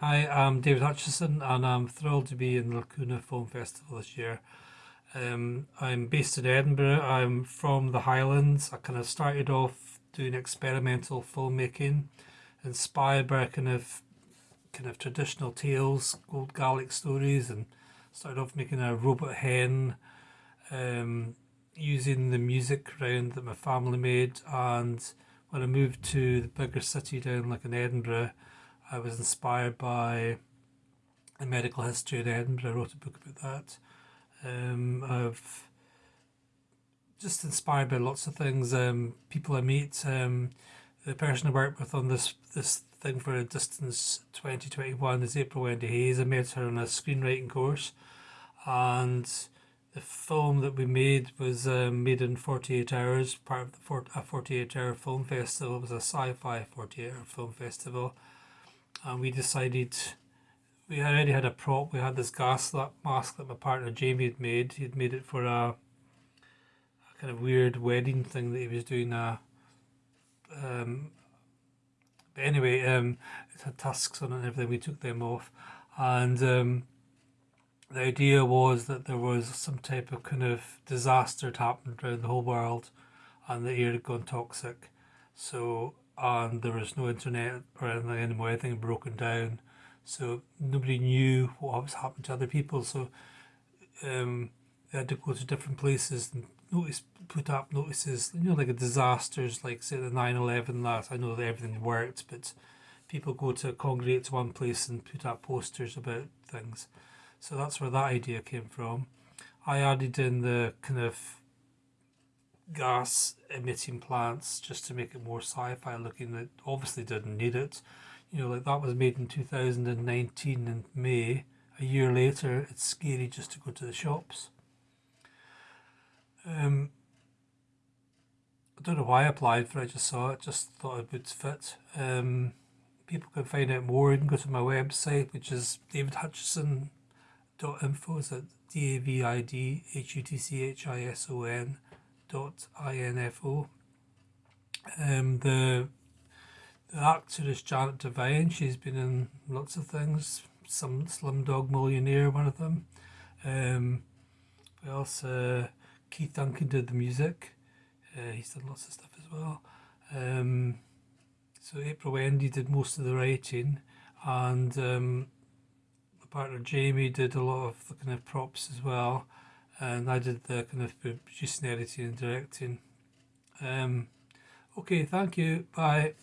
Hi, I'm David Hutchison and I'm thrilled to be in the Lacuna Film Festival this year. Um, I'm based in Edinburgh. I'm from the Highlands. I kind of started off doing experimental filmmaking, inspired by kind of kind of traditional tales, old Gaelic stories, and started off making a robot hen, um, using the music around that my family made. And when I moved to the bigger city down like in Edinburgh, I was inspired by a medical history in Edinburgh. I wrote a book about that. Um, I've just inspired by lots of things. Um, people I meet. Um, the person I worked with on this this thing for a distance 2021 is April Wendy Hayes. I met her on a screenwriting course, and the film that we made was um, made in 48 hours, part of the for, a 48 hour film festival. It was a sci fi 48 hour film festival and we decided we already had a prop. We had this gas mask that my partner Jamie had made. He'd made it for a, a kind of weird wedding thing that he was doing. A, um, but anyway, um, it had tusks on it and everything. We took them off, and um, the idea was that there was some type of kind of disaster had happened around the whole world, and the air had gone toxic. So and there was no internet or anything anymore, everything broken down. So nobody knew what was happening to other people. So um, they had to go to different places and notice, put up notices, you know, like a disasters, like say the 9-11 last. I know that everything worked, but people go to congregate to one place and put up posters about things. So that's where that idea came from. I added in the kind of gas emitting plants just to make it more sci-fi looking that obviously didn't need it. You know like that was made in 2019 in May. A year later it's scary just to go to the shops. Um, I don't know why I applied for it I just saw it just thought it would fit. Um, people can find out more. You can go to my website which is davidhutchison.info is it D-A-V-I-D-H-U-T-C-H-I-S-O-N dot info. Um, the the actor Janet Devine. She's been in lots of things. Some Slumdog Millionaire, one of them. Um, also Keith Duncan did the music. Uh, he's done lots of stuff as well. Um, so April Wendy did most of the writing, and um, partner Jamie did a lot of the kind of props as well and I did the kind of producing, editing and directing. Um, okay, thank you. Bye.